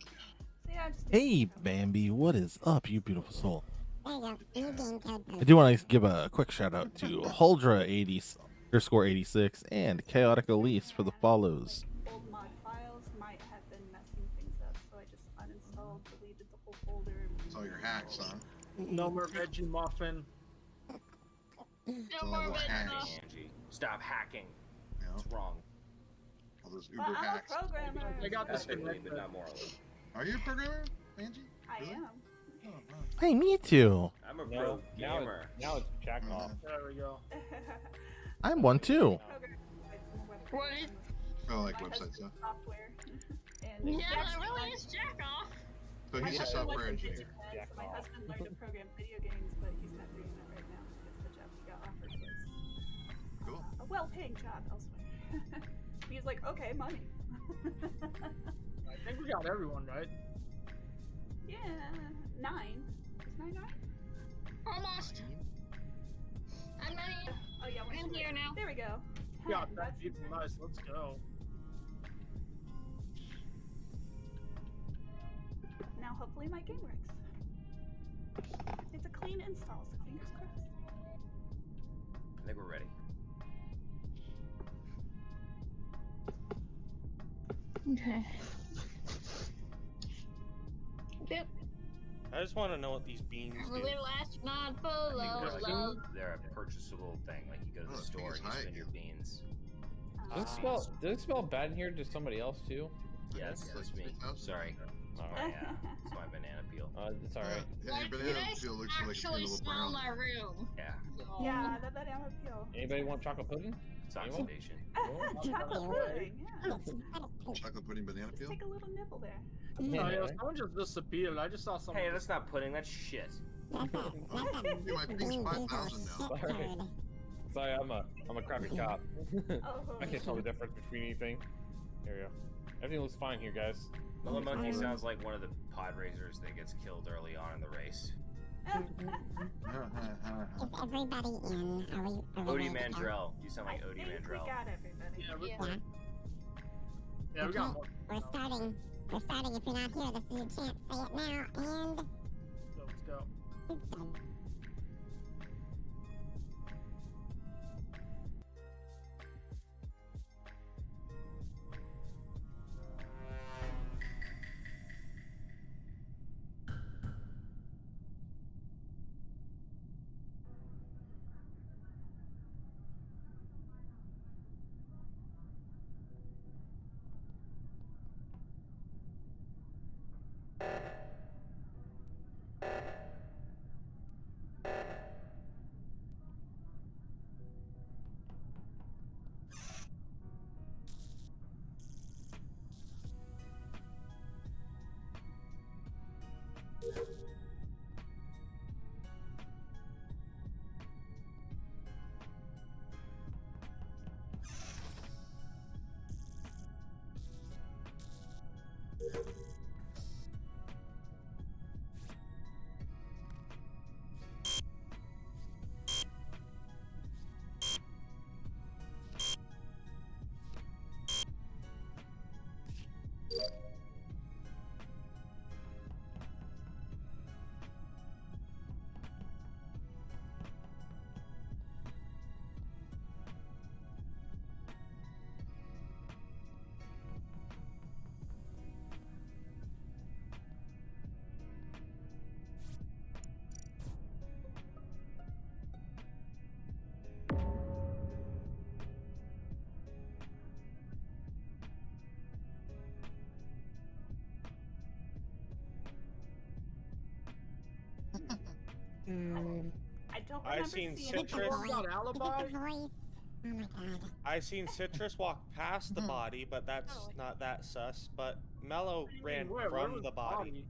So yeah, just Hey, Bambi, what is up, you beautiful soul? There you go. New game code I do want to give a quick shout out to Huldra80 underscore 86 and Chaotic Elise for the follows. old mod files might have been messing things up, so I just uninstalled, deleted the whole folder. and It's all your hacks, huh? No more veggie muffin. No more those red hacks. stuff. Angie, stop hacking. You It's wrong. All those Well, I'm a programmer. I got this Ethically, but not morally. Are you a programmer, Angie? I Really? am. Oh, wow. Hey, me too. I'm a pro now, gamer. it's, now it's jack mm-hmm. off. There we go. I'm one too. Programmer websites and web What? programs. Oh, like My websites, huh? Software. and Yeah, he that really is jack off. So my he's a husband software engineer. DigiPen, Jack so my off. husband learned to program video games, but he's not doing that right now because the job he got offered was Cool. a well-paying job elsewhere. he's like, okay, money. I think we got everyone right. yeah, nine. Is nine nine? Almost. I'm ready. Oh yeah, I'm we're here now. There we go. We got Ten, that that's people. even- Nice. Let's go. Now hopefully my game works. It's a clean install, so fingers crossed. Okay. Yep. I just want to know what these beans I'm a do. little astronaut full I think of they're like they're a purchasable thing. Like you go to Oh, the the store and you spend your you. beans. Does it Uh, smell? Does it smell bad in here to somebody else too? Yeah, that's, that's me. Sorry. All My, right. uh, it's my banana peel. Uh, it's all right. Yeah, Why your banana peel looks like it's a actually little smell brown. my room? Yeah, yeah, that banana peel. Anybody want chocolate pudding? It's oxidation. Chocolate pudding, yeah. Chocolate pudding banana Just peel? take a little nibble there. Oh, Yeah. yeah, someone just disappeared. I just saw someone. Hey, that's not pudding. That's shit. Dude, my ping's 5,000 now. Sorry. Sorry, I'm a I'm a crappy cop. Oh, I can't tell the difference between anything. There we go. Everything looks fine here, guys. Mellow Monkey sounds like one of the pod racers that gets killed early on in the race. Is everybody in? Are we? Are we Odie ready? Mandrell. You sound I Odie think we Mandrell. got everybody. Yeah, we, Yeah. yeah, we got more. We're starting. We're starting. If you're not here, this is your chance. Say it now. And So let's go. It's done. Um, I don't I remember seen seeing Citrus. voice. alibi? a voice. Oh my god. I seen Citrus walk past the Mhm. body, but that's Oh. not that sus. But Mello What do you ran mean, where? Where from was the body.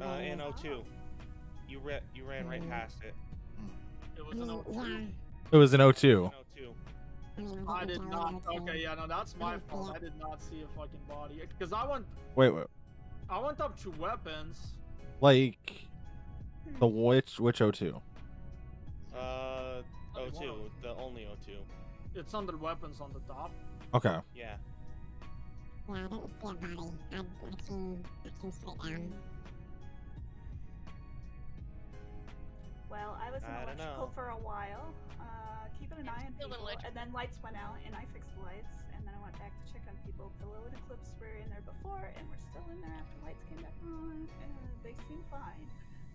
Uh, in Oh. O2. You ran, you ran right Mhm. past it. It was an mean, old yeah. It was an In O2. O2. I didn't did tell not. her to- Okay, yeah, no, that's my see fault. I did not see a fucking body. Because I went, Wait, wait. I went up to weapons. Like the which which O2? Uh, O2. The only O2. It's under weapons on the top. Okay. Yeah. Yeah, I didn't see a body. I, I came, I came straight down. Well, I was in I electrical for a while, uh, keeping an eye on people, and then lights went out, and I fixed the lights, and then I went back to check on people. Pillow and Eclipse were in there before, and we're still in there after lights came back on, and they seem fine,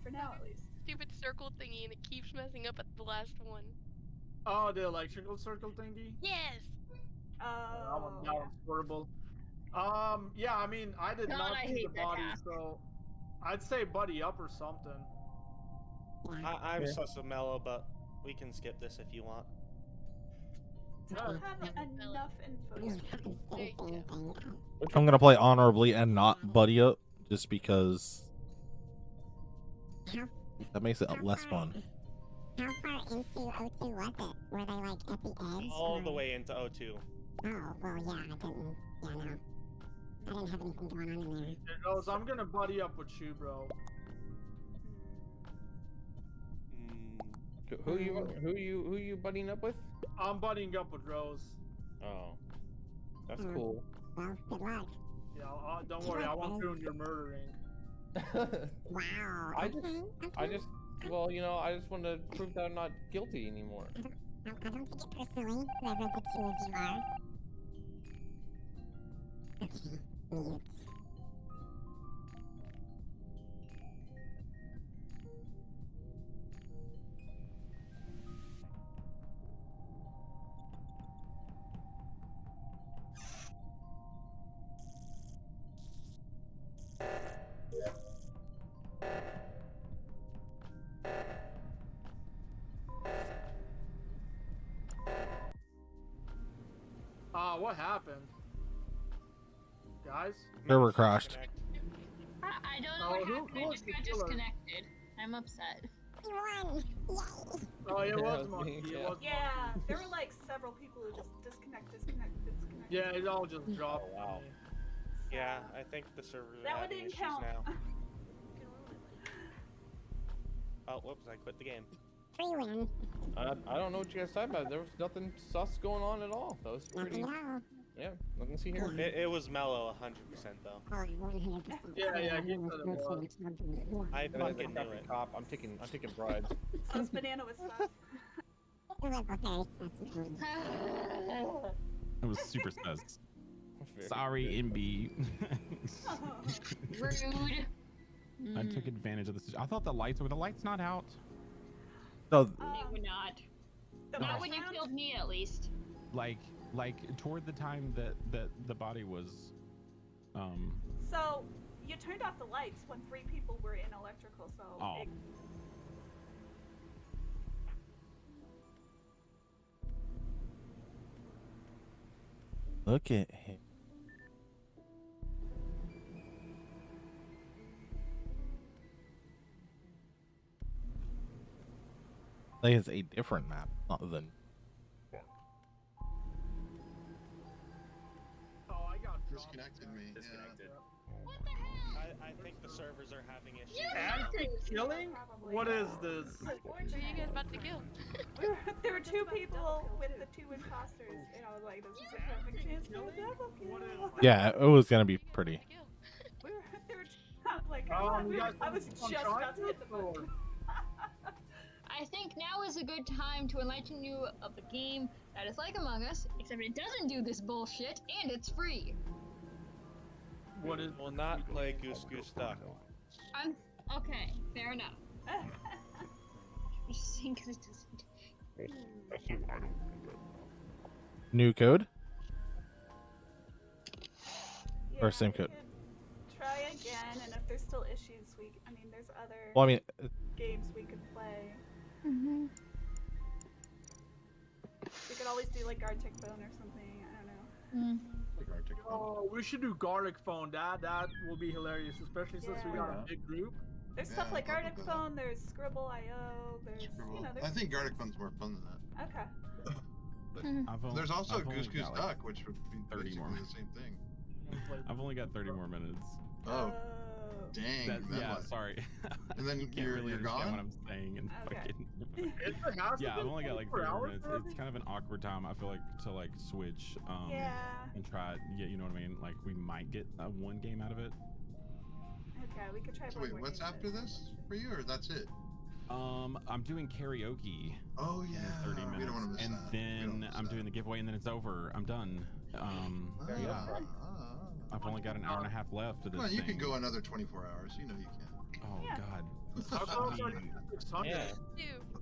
for now at least. Stupid circle thingy and it keeps messing up at the last one. Oh, the electrical circle thingy. Yes. that Oh, one, that one's horrible. Um, yeah, I mean, I did God, not I see the body, half. so I'd say buddy up or something. I, I'm Yeah. sus of Mellow, but we can skip this if you want. don't have enough info. I can There see you the same thing. I'm gonna play honorably and not buddy up, just because How, that makes it how less far- fun. How far into O2 was it? Were they like at the edge? All the way into O2. Oh, well, yeah, I didn't. Yeah, no. I didn't have anything going on in there. It goes, I'm gonna buddy up with you, bro. Mm, Who you who you who you buddying up with? I'm buddying up with Rose. Oh, that's Hmm. cool. Well, good luck. Yeah, uh, don't worry, I won't ruin your murdering. Wow. I just- okay, okay. I just well, you know, I just want to prove that I'm not guilty anymore. I, I don't take it personally, whoever the two of you are. Okay, mute. What happened? Guys? Server Mellow crashed. I, I don't know Oh, what who- happened. who I just got killer? disconnected. I'm upset. You won! Yay! Oh, it Yeah, was it was Monkey. me, It yeah. was Yeah, there were like several people who just disconnect, disconnect, disconnect. Yeah, it all just oh, dropped. Oh, wow. Yeah, I think the servers are That one having didn't issues count. now. Oh, whoops! I quit the game. Free win. I, I don't know what you guys talking about. There was nothing sus going on at all. That was pretty. Nothing at all. Yeah, nothing to see here. It, it was Mellow 100% though. Oh, 100%. Yeah, yeah, he was said it was. I And as a fucking knew it. cop, I'm taking I'm taking bribes. Oh, sus banana was sus. Whoever very sus. It was super sus. Sorry, MB. Rude. I took advantage of this. I thought the lights were the lights not out. No, They were not. the Not most when you killed me, at least. Like like toward the time that that the body was um So you turned off the lights when three people were in electrical. So Oh. it, look at him. I think it's a different map, not the. Oh, I got. Disconnected me. Disconnected. What the hell? I, I think the servers are having issues. Anti-killing? What is this? Who are you guys about to kill? There were two people with the two imposters, and I was like, "This is a perfect chance for a double kill." Yeah, it was gonna be Who are you pretty. about to kill? We were, there were I was like, oh, "Come on, we you were- guys I was just about to hit the chocolate button. I think now is a good time to enlighten you of the game that is like Among Us, except it doesn't do this bullshit and it's free. What is? Will not play Goose Goose Duck. I'm okay. Fair enough. Just saying 'cause it doesn't. New code. Yeah, Or same code. Try again, and if there's still issues, we. I mean, there's other Well, I mean, Mm-hmm. We could always do like Arctic Bone or something. I don't know. Mm. Like Gartic Phone. Oh, we should do Gartic Phone. That that will be hilarious, especially since we got a big group. There's Yeah, stuff like thought Arctic about that. Phone. There's Skribbl.io. There's you Scribble. know I think Gartic Phone's more fun than that. okay. But hmm. only, there's also I've Goose Goose got, like, Duck, which would be 30 more. the same thing. I've only got 30 more minutes. Oh, uh, Dang. That, then yeah, what? sorry. And then you can't you're- really you're understand gone? what I'm saying and Okay. fucking. It's like, how's it yeah, I've only got like 24 three hours minutes. already? It's kind of an awkward time. I feel like to like switch um Yeah. and try. it. Yeah, you know what I mean. Like we might get uh, one game out of it. Okay, we could try. So wait, what's after but- this for you, or that's it? Um, I'm doing karaoke. Oh in yeah. 30 We minutes, don't want to miss and that. We don't then miss I'm that. doing the giveaway, and then it's over. I'm done. Um, Ah, yeah, ah, ah. I've only got an hour and a half left of this Come on, you thing. can go another 24 hours. You know you can. Oh Yeah. God. How close are I mean, to 600? Yeah.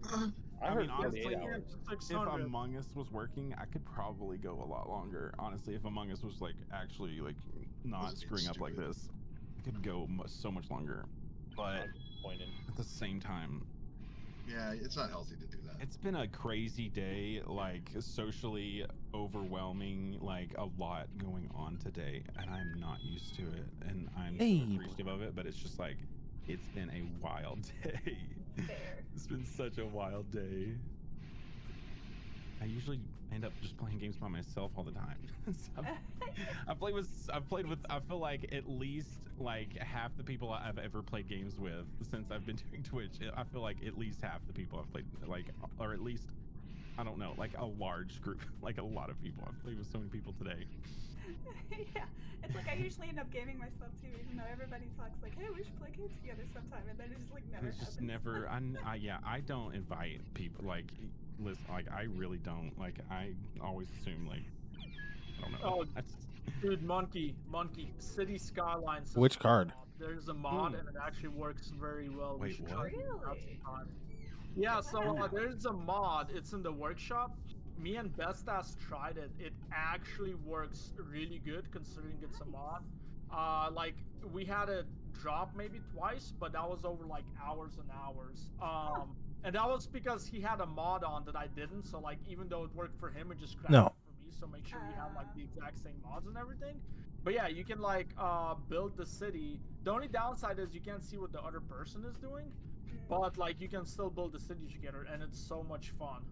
I, I mean, honestly, 48 Yeah, hours. If Among Us was working, I could probably go a lot longer. Honestly, if Among Us was like actually like not Wasn't screwing up like this, I could go so much longer. But at the same time, Yeah, it's not healthy to do that. It's been a crazy day, like socially overwhelming, like a lot going on today, and I'm not used to it, and I'm so appreciative of it. But it's just like it's been a wild day. Fair. It's been such a wild day. I usually end up just playing games by myself all the time. So I've, I've played with I've played with I feel like at least like half the people I've ever played games with since I've been doing Twitch. I feel like at least half the people I've played like or at least I don't know, like a large group, like a lot of people. I've played with so many people today. yeah, it's like I usually end up gaming myself too, even though everybody talks like, "Hey, we should play games together sometime," and then it's just like And never it's just happens. never I, n- I- yeah, I don't invite people like listen like I really don't. Like I always assume like I don't know. Oh, I just- Dude, Monkey, Monkey, City skyline. is Which card? There's a mod, and it actually works very well. Wait, should what? try it out Really? Yeah, so uh, there's a mod. It's in the workshop. Me and Bestas tried it. It actually works really good considering it's a mod. Uh, like we had a drop maybe twice, but that was over like hours and hours. Um, and that was because he had a mod on that I didn't. So like even though it worked for him, it just crashed No. for me. So make sure you have like the exact same mods and everything. But yeah, you can like uh, build the city. The only downside is you can't see what the other person is doing, but like you can still build the city together, and it's so much fun.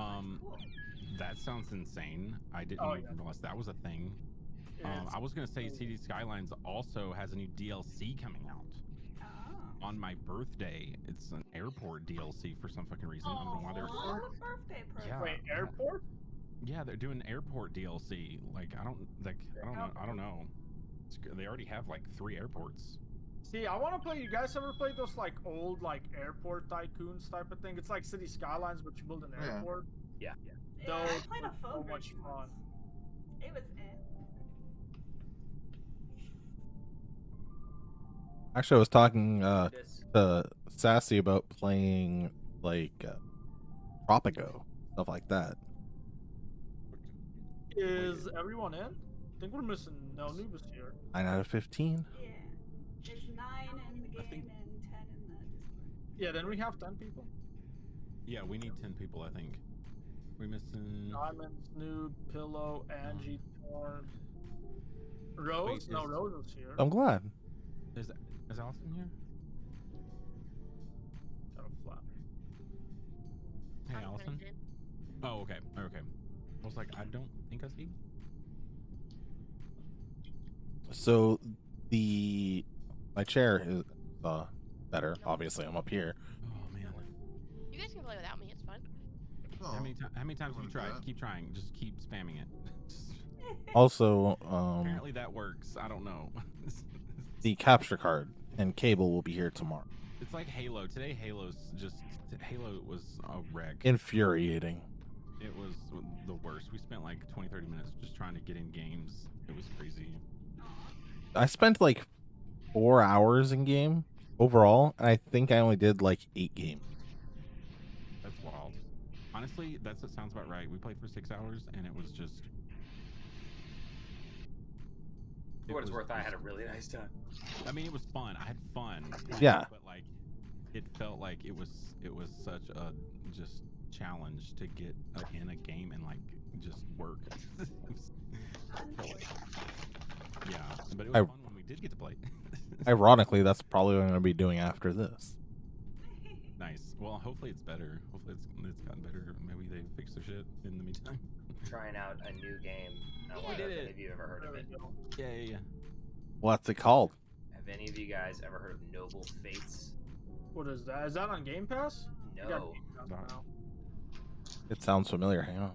Um that sounds insane. I didn't Oh, yeah. realize that was a thing. Um, I was gonna say Cities: Skylines also has a new DLC coming out Oh. on my birthday. It's an airport DLC for some fucking reason. I don't know why they're. Oh, birthday present. Yeah. Wait, airport? Yeah, they're doing airport DLC. Like I don't like I don't know I don't know. It's, they already have like three airports. See, I want to play. You guys ever played those like old like airport tycoons type of thing? It's like Cities: Skylines, but you build an Yeah. airport. Yeah. Yeah, I Those played a were so phone much version fun. once. It was eh. Actually, I was talking uh, This. to Sassy about playing like uh, Tropico, stuff like that. Is everyone in? I think we're missing no Nubis here. Nine out of fifteen. Yeah. There's nine in the game think- and ten in the Discord. Yeah, then we have ten people. Yeah, we need ten people. I think. We missing. Diamond, Snoop, Pillow, Angie, Torn, Rose. Wait, no, is- Rose is here. I'm glad. Is is Allison here? Kind of flat. Hey, Allison. Oh, okay. Okay. I was like, I don't think I see. So the my chair is uh better. Obviously, I'm up here. Oh man. You guys can play without me. It's fine. Oh, How many, ti- how many times have you tried? that? Keep trying. Just keep spamming it. Also, um, Apparently that works. I don't know. the capture card and cable will be here tomorrow. it's like Halo. Today, Halo's just Halo was a wreck. Infuriating. It was the worst. We spent like 20, 30 minutes just trying to get in games. It was crazy. I spent like four hours in game overall, and I think I only did like eight games. That's wild. Honestly, that's that sounds about right. We played for six hours, and it was just. For it what it's was worth, I had a really nice time. I mean, it was fun. I had fun. Yeah. But like, it felt like it was it was such a just challenge to get in a game and like just work. Yeah, but it was I- fun when we did get to play. Ironically, that's probably what I'm going to be doing after this. nice. Well, hopefully it's better. Hopefully it's it's gotten better. Maybe they fixed their shit in the meantime. Trying out a new game. I We did it. any of you ever heard of it. go. Yeah, yeah, yeah. What's it called? Have any of you guys ever heard of Noble Fates? What is that? Is that on Game Pass? No. Game Pass No. It sounds familiar. Hang on.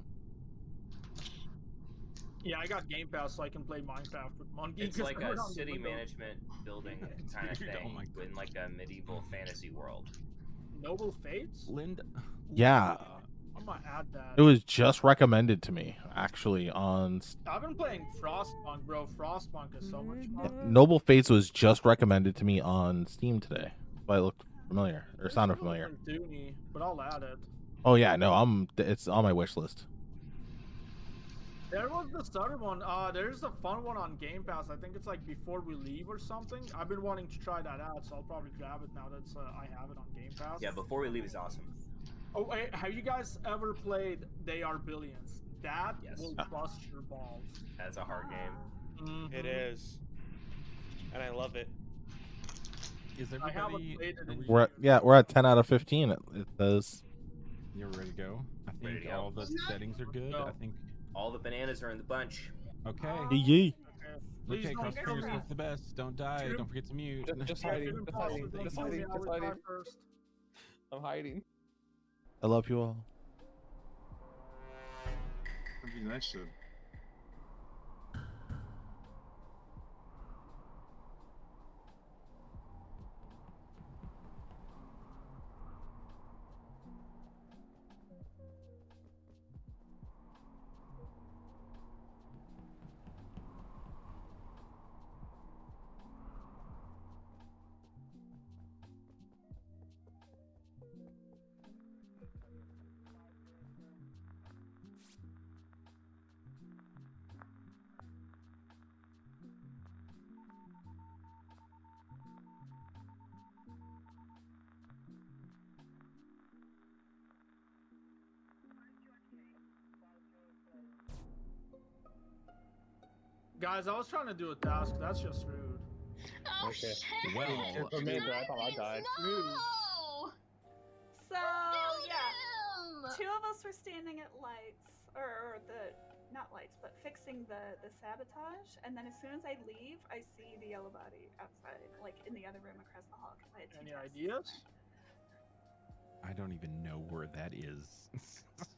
Yeah, I got Game Pass so I can play Minecraft with Monkey. It's 'cause like a city management building kind of Dude, oh thing my in like a medieval fantasy world. Noble Fates? Linda. Yeah. I'm gonna add that. It was just recommended to me actually on S- I've been playing Frostpunk, bro. Frostpunk is so much fun. Noble Fates was just recommended to me on Steam today. But it looked familiar or sounded familiar. Dooney, but I'll add it. Oh yeah, no, I'm it's on my wish list. There was the other one. Uh, there's a fun one on Game Pass. I think it's like Before We Leave or something. I've been wanting to try that out, so I'll probably grab it now that uh, I have it on Game Pass. Yeah, Before We Leave is awesome. Oh, wait, have you guys ever played They Are Billions? That Yes. will bust your balls. That's a hard game. It Mhm. is. And I love it. Is everybody? it we- We're at, yeah, we're at 10 out of 15. It, it says You're ready to go. I think Ready go. all the settings are good. Go. I think. All the bananas are in the bunch. Okay. Oh, yee. Okay. Please Okay, don't cross kill fingers me. for the best. Don't die. True. Don't forget to mute. Just, just hiding. Just hiding. Just hiding. Just hiding. First. I'm hiding. I love you all. That'd be nice to. Guys, I was trying to do a task. That's just rude. Oh Okay. shit! Well, Here's for uh, me. I thought I died. No! So yeah, him! two of us were standing at lights, or, or the not lights, but fixing the the sabotage. And then as soon as I leave, I see the yellow body outside, like in the other room across the hall. Because I had two Any tasks. ideas? I don't even know where that is.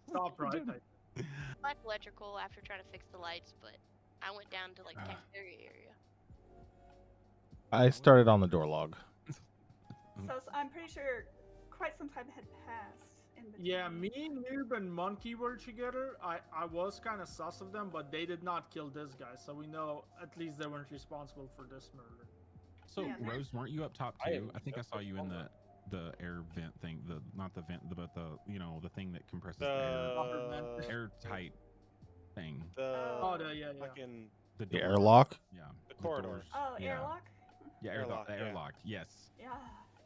Stop right. I- Like electrical after trying to fix the lights, but I went down to like Ah. cafeteria area. I started on the door log. So, I'm pretty sure quite some time had passed. Yeah, me, Noob, and Monkey were together. I, I was kind of sus of them, but they did not kill this guy, so we know at least they weren't responsible for this murder. So Yeah, Rose, weren't you up top too? am I, think I saw you in the the air vent thing. The not the vent, the, but the you know the thing that compresses The air, airtight thing. the Oh, the, yeah, yeah. fucking The, The door. airlock. Yeah. the doors. corridors. Oh, Yeah. airlock. Yeah, airlock. Airlock, yeah. Airlock. Yes. Yeah.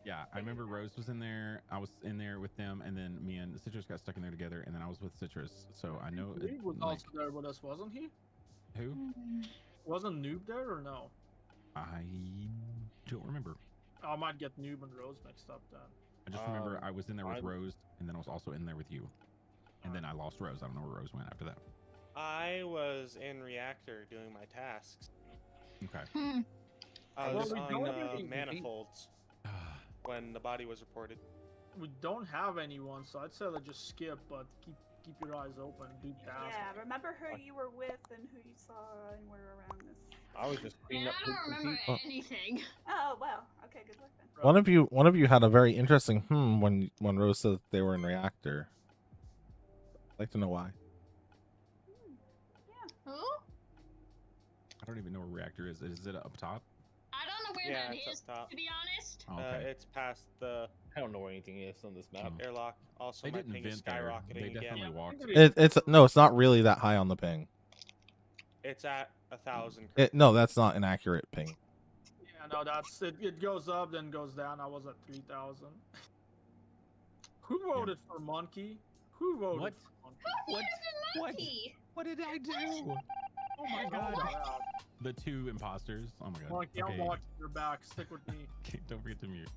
Yeah, I remember Rose was in there. I was in there with them, and then me and Citrus got stuck in there together, and then I was with Citrus. So I know. it- Noob was like, also there with us, wasn't he? who? Wasn't Noob there or no? I don't remember. I might get Noob and Rose mixed up then. I just remember Um, I was in there with I'm- Rose, and then I was also in there with you, and then I lost Rose. I don't know where Rose went after that. I was in reactor doing my tasks. Okay. Hmm. I Well, was we on uh, manifolds when the body was reported. We don't have anyone, so I'd say let's just skip, but keep keep your eyes open, do tasks. Yeah. Remember who you were with and who you saw and were around this. I was just Man, cleaning up I don't remember feet. anything. Oh well. Okay. Good luck then. One of you, one of you had a very interesting hmm when when Rose said that they were in reactor. I'd like to know why. Who? I don't even know where reactor is. Is it up top? I don't know where Yeah, that it's is, up top. to be honest. Oh, Uh, it's past the I don't know where anything is on this map. Oh. airlock. Also, they my didn't ping is vent there. skyrocketing They again. definitely Yeah, walked. It, it's no, it's not really that high on the ping. It's at a thousand. It, no, that's not an accurate ping. Yeah, no, that's it. It goes up, then goes down. I was at three thousand. Who voted for Monkey? Who voted What? for Monkey? What? Where's the What? monkey? What did I do? Oh my Hold god. that out. The two imposters. Oh my god. Monkey, Okay. I'm watching your back. Stick with me. Okay, don't forget to mute.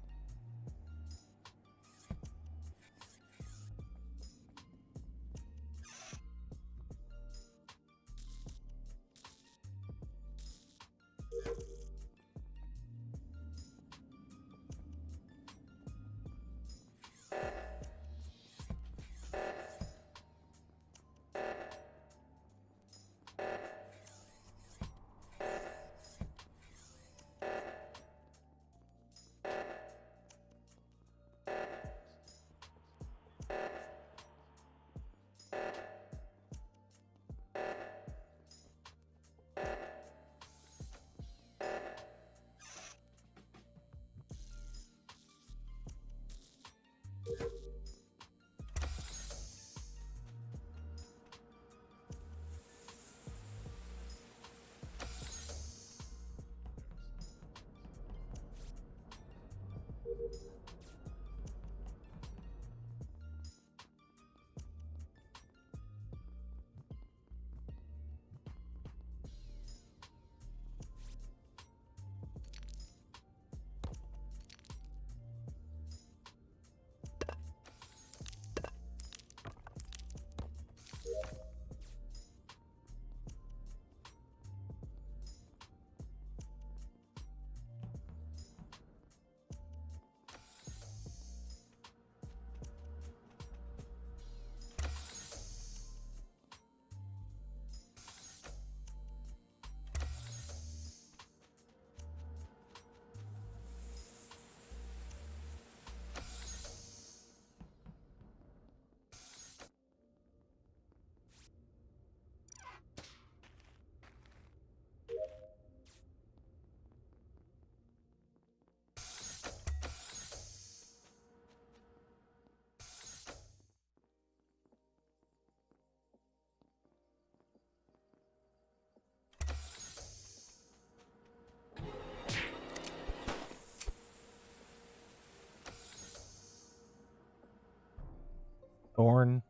Thorn,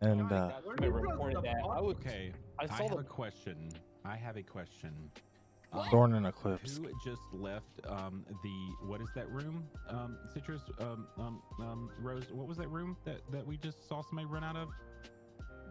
and uh, I reported that. I was Okay, I I, have the a question. I have a question. Um, Thorn and Eclipse. Who just left um, the what is that room? Um, Citrus, um, um, um, Rose. What was that room that that we just saw somebody run out of?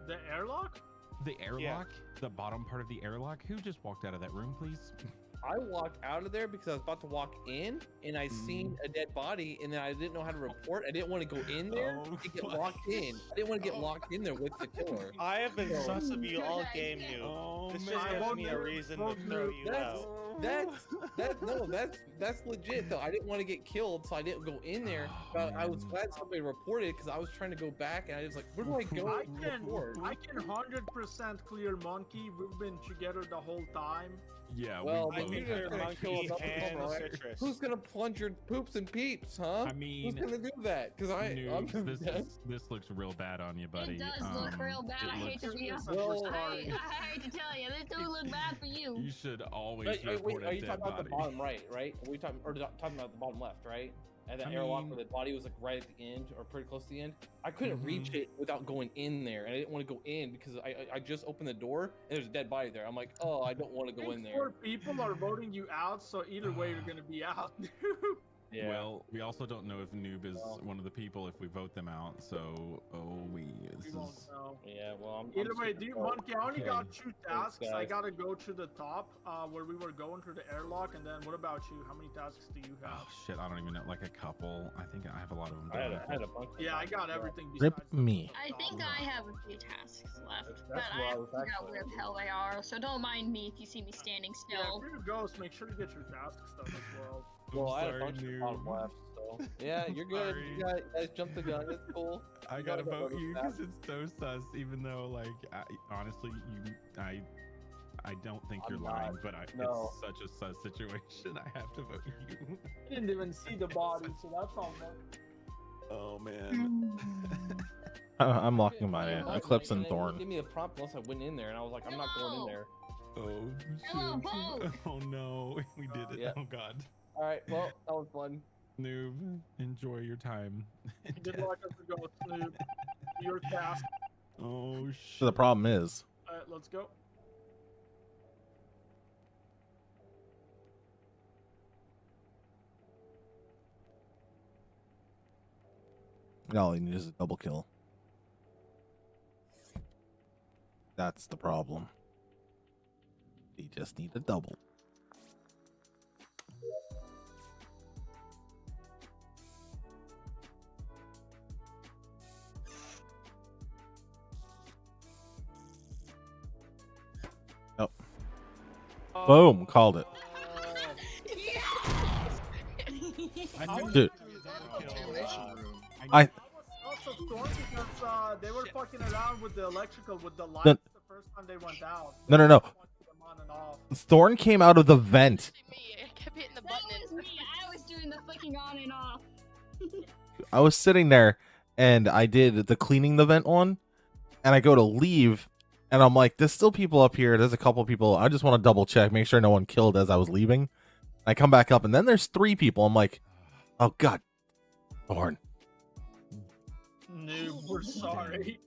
The airlock? The airlock, the bottom part of the airlock. Who just walked out of that room, please? I walked out of there because I was about to walk in and I seen mm. a dead body and then I didn't know how to report. I didn't want to go in there Oh to get my- locked in. I didn't want to get oh. locked in there with the killer. I have been No. sus of you all game, idea. new. Oh This man. just gives me a reason to throw you That's out. that's that no that's that's legit though. I didn't want to get killed, so I didn't go in there. Oh, But I was glad somebody reported because I was trying to go back and I was like, where do I go? I can, report? I can 100% clear Monkey. We've been together the whole time. Yeah, Well, we I then both can you're have clear gonna that. kill monkey another and citrus. Who's gonna plunge your poops and peeps, huh? I Who's mean, gonna do that? Because I, I'm Noobs, this is, this looks real bad on you, buddy. It does look Um, real bad. I hate to be a Well- I, I hate to tell you, this do look bad for you. You should always Wait, wait, wait, are you dead talking about the bottom right, right? Are we talking or talking about the bottom left, right? And the I airlock mean- where the body was like right at the end or pretty close to the end. I couldn't reach Mhm. it without going in there, and I didn't want to go in because I, I I just opened the door and there's a dead body there. I'm like, oh, I don't want to go think in four there. people are voting you out, so either way, you're gonna be out. Yeah. Well, we also don't know if Noob is Well. one of the people if we vote them out. So, oh, we this we won't is know. yeah. Well, I'm. Either I'm way, super dude. Monkey, I only Okay. got two tasks. I gotta go to the top, uh, where we were going through the airlock, and then what about you? How many tasks do you have? oh shit. I don't even know. Like a couple. I think I have a lot of them. I had, done. a, I had a bunch. Yeah, I got so- everything. Rip me. I top. think I have a few tasks left, That's but I I have to was figure out actually- where the hell they are. So don't mind me if you see me standing Yeah, still. if you're a ghost, make sure to get your tasks done as well. Well, I had a sorry, bunch of the bottom Noob. left. So yeah, you're good. Sorry. You guys, guys jumped the gun. It's cool. I You gotta gotta vote you because it's so sus. Even though, like, I, honestly, you, I, I don't think I'm you're not. lying, but I, No. it's such a sus situation. I have to vote you. I didn't even see the body, so that's all. Man. Oh man. I- I'm locking Yeah, my yeah, uh, Eclipse and and they wouldn't Thorn. Give me a prompt unless I went in there, and I was like, I'm not going in there. Oh shit. Oh no, we did it. Yeah. Oh god. All right, well, that was fun. Noob, enjoy your time. in Good death. luck as a ghost, Snoop. Your task. Oh shit. The problem is, Alright, let's go. all you need is a double kill. That's the problem. You just need a double. Boom! Called it. I I knew was Dude. doing Double kill. Contamination room. I I also storm because uh, they were fucking around with the electrical with the lights No. the first time they went out. No, no, no. They wanted them on and off. Thorn came out of the vent. I kept hitting the That button. was me. I was doing the flicking on and off. I was sitting there and I did the cleaning the vent on, and I go to leave, and I'm like, "There's still people up here. There's a couple people. I just want to double check, make sure no one killed as I was leaving." I come back up, and then there's three people. I'm like, "Oh God, Thorn." Noob, we're sorry.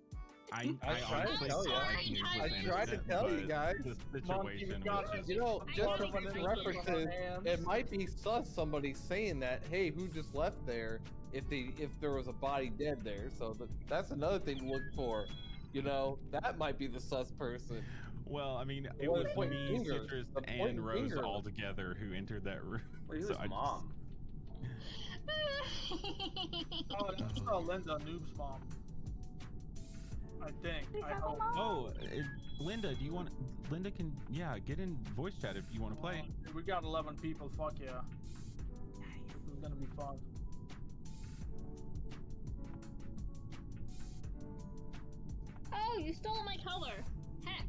I, I I, tried to tell you. I tried to tell you guys. This Monkey, we situation got you. know, just don't for think future we can keep references, it might be sus somebody saying that, hey, who just left there? If they if there was a body dead there, so th- that's another thing to look for. You know, that might be the sus person. Well, I mean, it Well, was point me, fingers. Citrus, The point and Rose finger. all together who entered that room. Where's So his I just- mom? Oh, that's uh, Linda, Noob's mom. I think. I have a hope. Oh, uh, Linda, do you want? Linda can, yeah, get in voice chat if you want to play. Uh, we got 11 people. Fuck yeah. This is gonna be fun. Oh, you stole my color. Heck.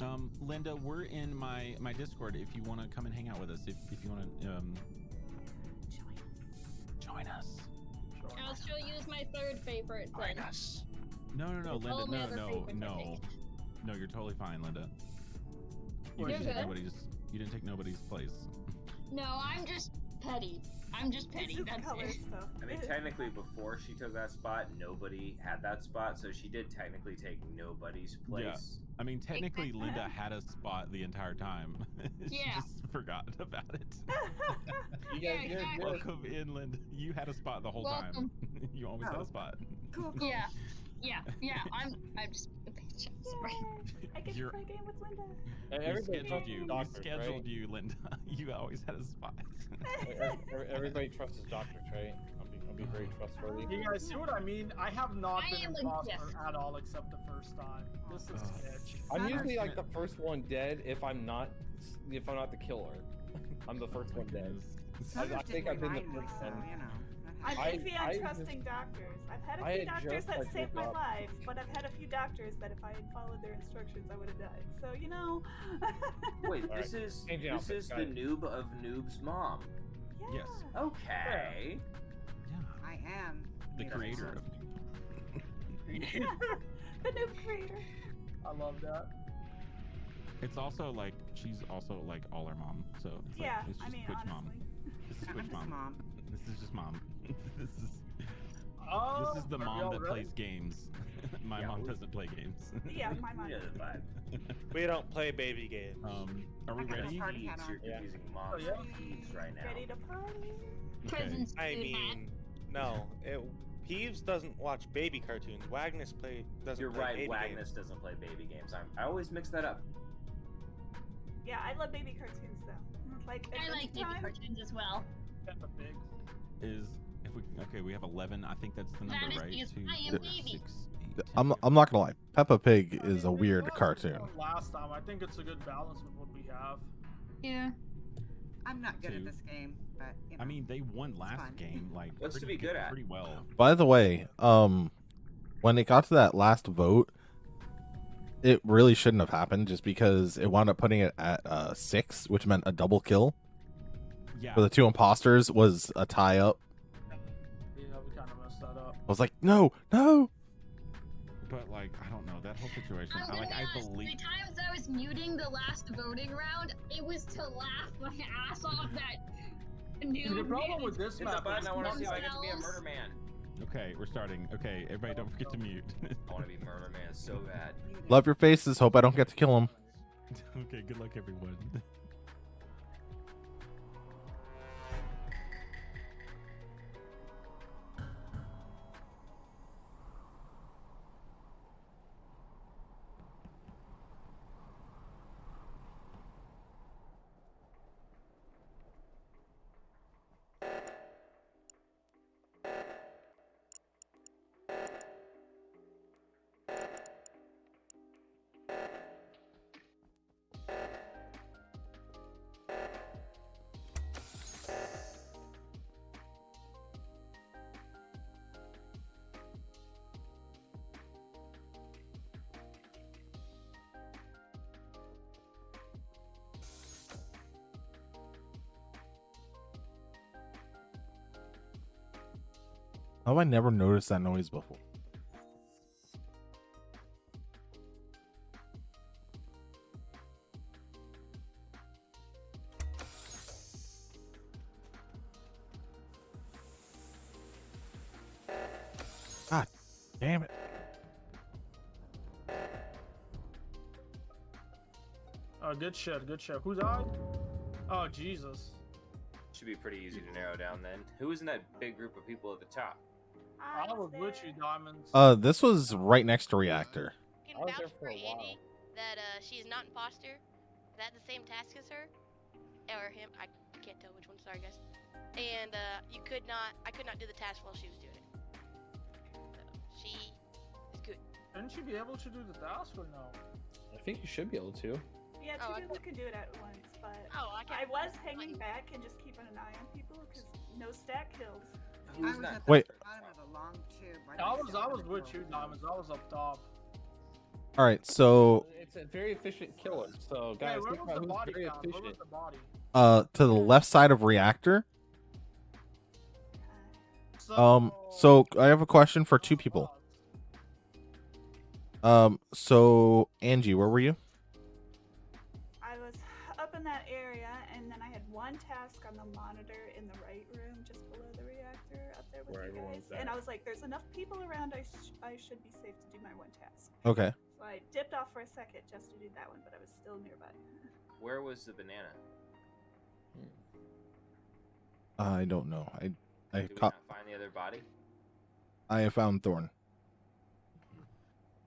Um, Linda, we're in my my Discord. If you want to come and hang out with us, if if you want to um join us. Sure. I'll show you my third favorite then. us. No, no, no, Linda, no, no, no, no. You're totally fine, Linda. You You're didn't take good. nobody's. You didn't take nobody's place. No, I'm just petty. I'm just petty. just That's color it. stuff. I mean, technically, before she took that spot, nobody had that spot, so she did technically take nobody's place. Yeah. place. I mean, technically, Linda had a spot the entire time. she Yeah. just forgot about it. You guys, you're, exactly. Welcome in, Linda. You had a spot the whole Welcome. time. you always had Oh. a spot. Cool, cool. Yeah, yeah, yeah. I'm, I'm just a. I'm sorry. Yay, I get You're- to play a game with Linda. and We everybody scheduled trusts you. the We doctors, scheduled right? you, Linda. You always had a spot. Every- er, Everybody trusts his doctors, right? I'll be, I'll be very trustworthy. You guys see what I mean? I have not I been am a imposter gift. at all except the first time. This is Oh. sketch. I'm usually like the first one dead if I'm not if I'm not the killer. I'm the first one dead. Summers I think didn't I've been the remind me, first so, one. you know. I'm I- iffy on I just- trusting doctors. I've had a few doctors that like, saved my woke up. life, but I've had a few doctors that if I had followed their instructions, I would have died. So you know. Wait, Alright, this is changing this outfits, is the noob of Noob's mom. yeah. Yes. Okay. Yeah. I am. The Yes, creator sir. of the noob creator. I love that. It's also like she's also like all our mom. So it's Yeah, like, it's I just mean, Twitch mom. This is I'm Twitch just mom. mom. This is just mom. this is Oh, this is the mom that ready? plays games. My Yeah, mom we- doesn't play games. Yeah, my mom. You know the. We don't play baby games. um, are we I got a ready? party hat on. You're Yeah. moms Oh, yeah? with right now. Ready to party? Okay. Presents I food hat. mean, no. It, Peeves doesn't watch baby cartoons. Wagnus play doesn't You're play right. baby Wagnus games. doesn't play baby games. I'm, I always mix that up. Yeah, I love baby cartoons though. Like I Adventure like baby cartoons as well. Peppa Pig. Is if we okay, we have eleven. I think that's the number, is right? because Two, I am four, baby. six, eight, I'm not gonna lie. Peppa Pig I is a mean, we weird cartoon. Last time, I think it's a good balance with what we have. Yeah. I'm not good Two. at this game, but you know. I mean, they won last game. Like, What's to pretty be good at? Pretty well. By the way, um, when it got to that last vote, it really shouldn't have happened just because it wound up putting it at uh six, which meant a double kill Yeah. for the two imposters was a tie up. I was like, no, no. But like, I don't know that whole situation. I'm I gonna like, be I believe. the times I was muting the last voting round, it was to laugh my ass off that new. The problem with this Hit map button. is I want to see if I get to be a murder man. Okay, we're starting. Okay, everybody, don't forget to mute. I want to be murder man so bad. Love your faces. Hope I don't get to kill him. okay, good luck, everyone. How have I never noticed that noise before? God damn it. Oh, good shit, good shit. Who died? Oh, Jesus. Should be pretty easy to narrow down then. Who was in that big group of people at the top? I was with you, Diamonds. Uh, this was right next to reactor. can I was vouch for for. Andy that uh, she's not imposter. That the same task as her, or him. I can't tell which one. Sorry, guys. And uh, you could not. I could not do the task while she was doing it. So she is good. Shouldn't she be able to do the task or no? I think you should be able to. Yeah, two Oh, I people can do it at once, but Oh, I I was hanging back and just keeping an eye on people because no stack kills. I Who's was that? at the Wait. bottom of the long tube. by I was, I myself was with you. Diamonds. I was up top. All right, so It's a very efficient killer. So Hey, guys, where was the who's body very found? Where was efficient. the body? uh, to the left side of reactor. So, Um, so I have a question for two people. Um, so Angie, where were you? With Where you everyone's guys. And. I was like, "There's enough people around. I, sh- I should be safe to do my one task." Okay. So I dipped off for a second just to do that one, but I was still nearby. Where was the banana? I don't know. I I Did we caught. not find the other body? I have found Thorn.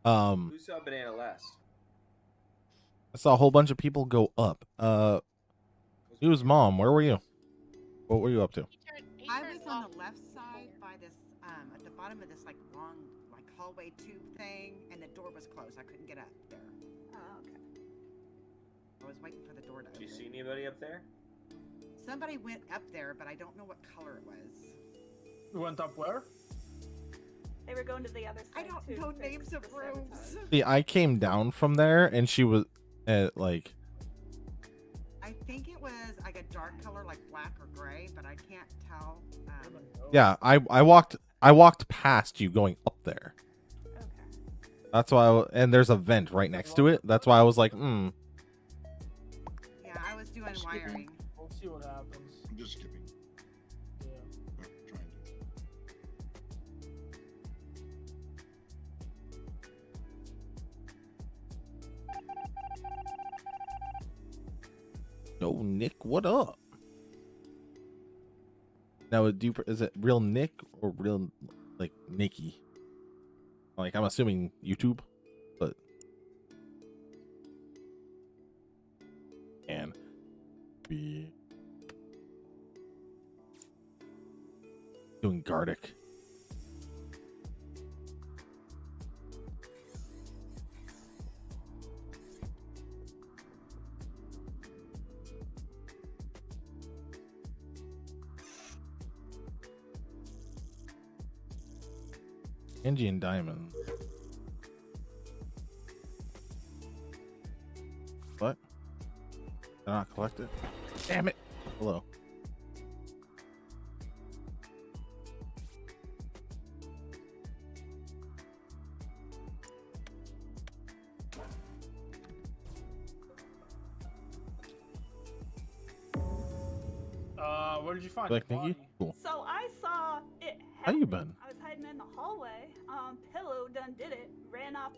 Um, Who saw banana last? I saw a whole bunch of people go up. Uh, it was mom. Where were you? What were you up to? I was on the left bottom of this like long, like hallway tube thing, and the door was closed. I couldn't get up there. Oh, okay. I was waiting for the door to Did open. you see anybody up there? Somebody went up there, but I don't know what color it was. You went up where? They were going to the other side. I don't know names fix of the rooms. sabotage. See, I came down from there, and she was at like. I think it was like a dark color, like black or gray, but I can't tell. Um, Yeah, I I walked I walked past you going up there. That's why, I, w- and there's a vent right next to it. That's why I was like, hmm. yeah, I was doing wiring. We'll see what happens. I'm just skipping. Yeah. Or. Yo, Nick, what up? Now, do you, is it real Nick or real like Nikki? Like, I'm assuming YouTube, but and be doing Gartic. Angie and Diamond. What? Did I not collect it? Damn it. Hello. Uh, where did you find Like Nikki?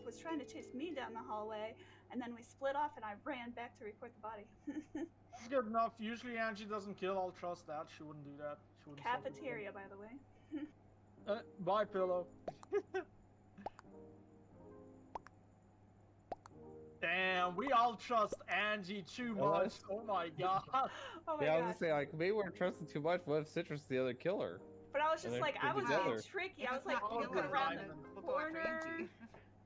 Was trying to chase me down the hallway, and then we split off, and I ran back to report the body. It's good enough. Usually Angie doesn't kill. I'll trust that. She wouldn't do that. She wouldn't fuck with Cafeteria, by the way. them. Uh, bye, pillow. Damn, we all trust Angie too much. Oh my god. Oh my yeah, I was god. gonna say like maybe we're trusting too much. What if Citrus is the other killer? But I was just like, I put was being tricky. I was like not looking Pillow, around then the we'll go after corner, Angie.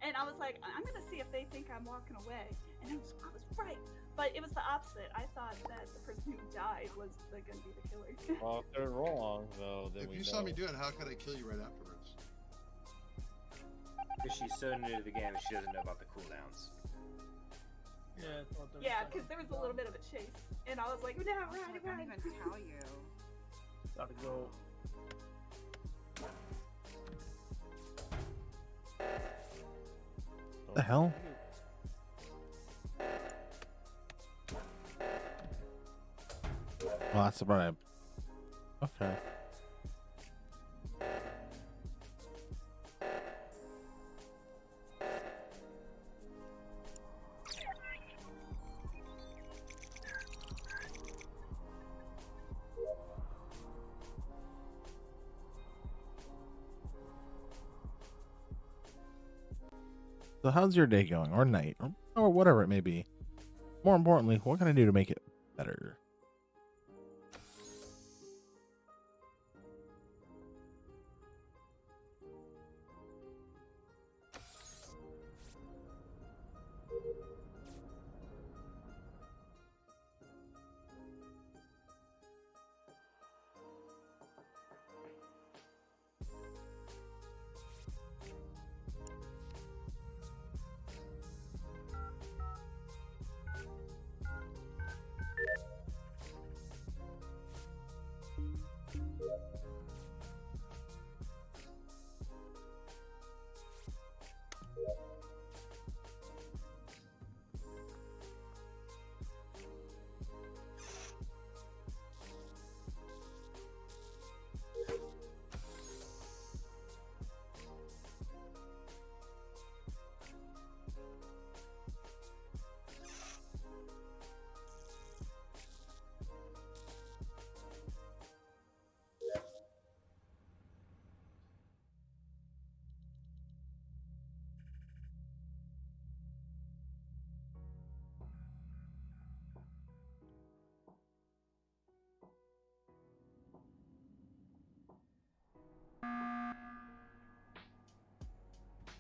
And I was like, I'm gonna see if they think I'm walking away. And I was, I was right, but it was the opposite. I thought that the person who died was the, gonna be the killer. Well, if they're wrong, though, then If we you know. saw me do it, how could I kill you right afterwards? Because she's so new to the game, she doesn't know about the cooldowns. Yeah, I thought yeah, because there was a little bit of a chase, and I was like, no, I run, can't even tell you. Gotta go. The hell? Well, that's about it. Okay. So how's your day going, or night, or, or whatever it may be? More importantly, what can I do to make it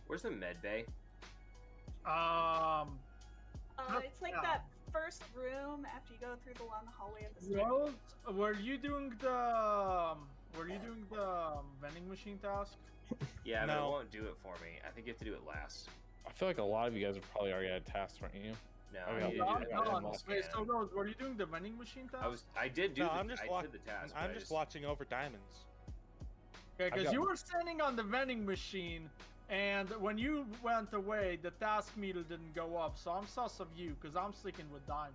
Where's the med bay? Um, Uh, it's like Yeah. that first room after you go through the long hallway of the stairs. Rose, were you doing the um, were you doing the um, vending machine task? Yeah, but it won't do it for me. I think you have to do it last. I feel like a lot of you guys have probably already had tasks, weren't you? No, I I got- need to I do the got one medical Wait, scan. so Rose, were you doing the vending machine task? I was. I did do. No, the, I'm just I wa- did the task. I'm but I just watching over diamonds. Okay, I've because got- you were standing on the vending machine, and when you went away, the task meter didn't go up. So I'm sus of you, because I'm sticking with diamonds.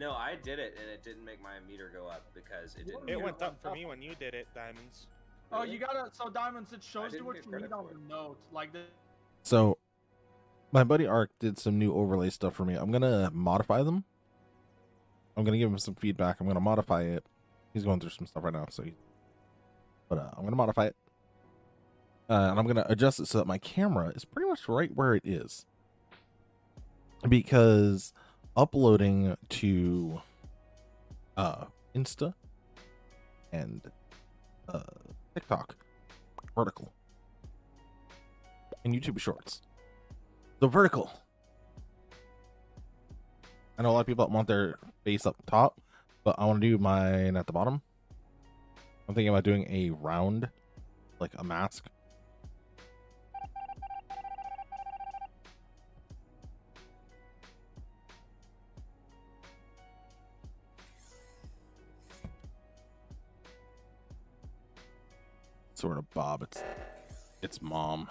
No, I did it, and it didn't make my meter go up because it didn't. It went up for up. me when you did it, diamonds. Oh, Really? you gotta. So diamonds, it shows you what you credit need on for the note, like the. So, my buddy Ark did some new overlay stuff for me. I'm gonna modify them. I'm gonna give him some feedback. I'm gonna modify it. He's going through some stuff right now, so he. But uh, I'm gonna modify it, uh, and I'm gonna adjust it so that my camera is pretty much right where it is. Because uploading to uh Insta and uh TikTok vertical and YouTube Shorts. The vertical. I know a lot of people want their face up top, but I want to do mine at the bottom. I'm thinking about doing a round, like a mask. Sort of Bob. It's it's mom.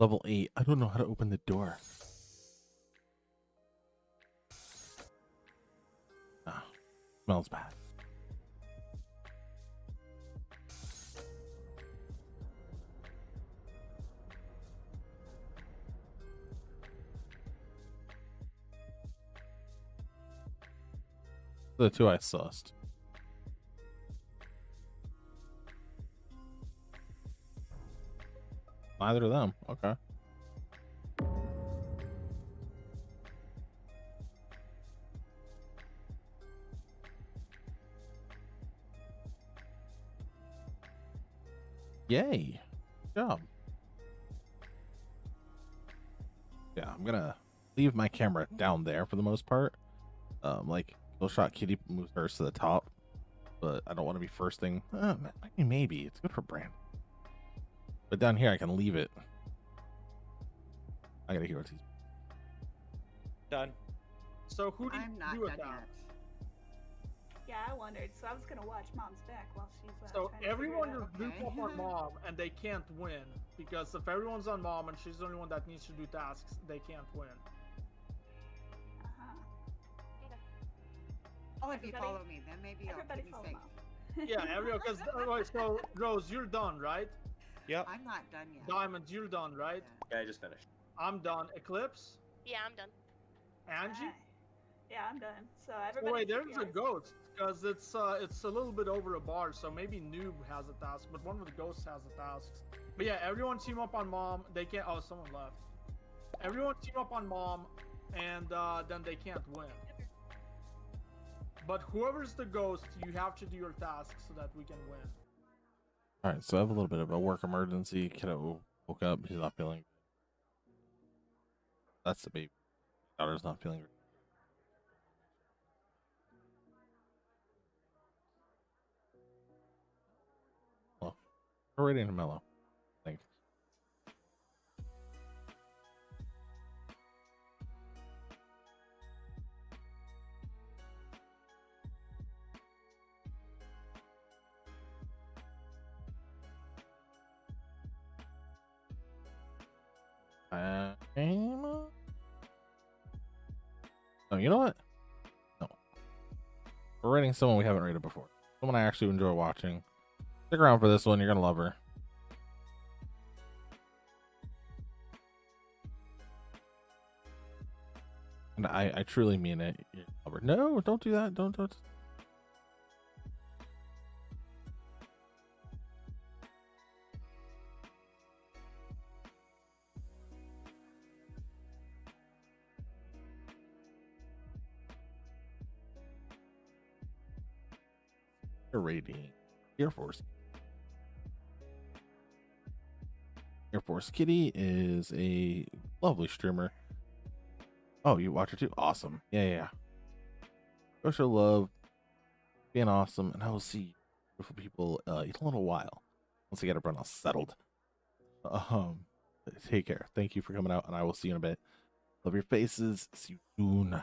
Level 8. I don't know how to open the door. Ah, smells bad. The two I sussed. Neither of them. Okay. Yay. Good job. Yeah, I'm gonna leave my camera down there for the most part. Um, like Kill Shot Kitty moves hers to the top, but I don't want to be first thing. Uh, maybe, maybe it's good for brand. But down here, I can leave it. I gotta hear what he's. Done. So who did I'm not you done attack? yet. Yeah, I wondered. So I was gonna watch Mom's back while she's. Uh, So trying to figure it everyone out. just group Okay. up on mom, and they can't win because if everyone's on mom and she's the only one that needs to do tasks, they can't win. Uh-huh. Oh, if you follow me, then maybe I'll Everybody keep me follow safe. Mom. Yeah, everyone. Because so Rose, you're done, right? Yep. I'm not done yet. Diamond, you're done, right? Yeah, I just finished. I'm done. Eclipse, Yeah, I'm done. Angie. Alright. Yeah, I'm done. So Oh, everybody. wait, keep there's a ghost because it's uh it's a little bit over a bar, so maybe noob has a task, but one of the ghosts has a task. But yeah, everyone team up on mom. They can't. Oh, someone left. Everyone team up on mom, and uh, then they can't win. But whoever's the ghost, you have to do your task so that we can win. All right, so I have a little bit of a work emergency. Kiddo woke up. He's not feeling. That's the baby. Daughter's not feeling. Well, we're ready to mellow. game? No, you know what? No. We're rating someone we haven't rated before. Someone I actually enjoy watching. Stick around for this one. You're going to love her. And I, I truly mean it. No, don't do that. Don't, don't. Air Force. Air Force Kitty is a lovely streamer. Oh, you watch her too? Awesome. Yeah, yeah. Show love, being awesome, and I will see beautiful people uh, in a little while once I get everyone else settled. Um, take care. Thank you for coming out, and I will see you in a bit. Love your faces. See you soon.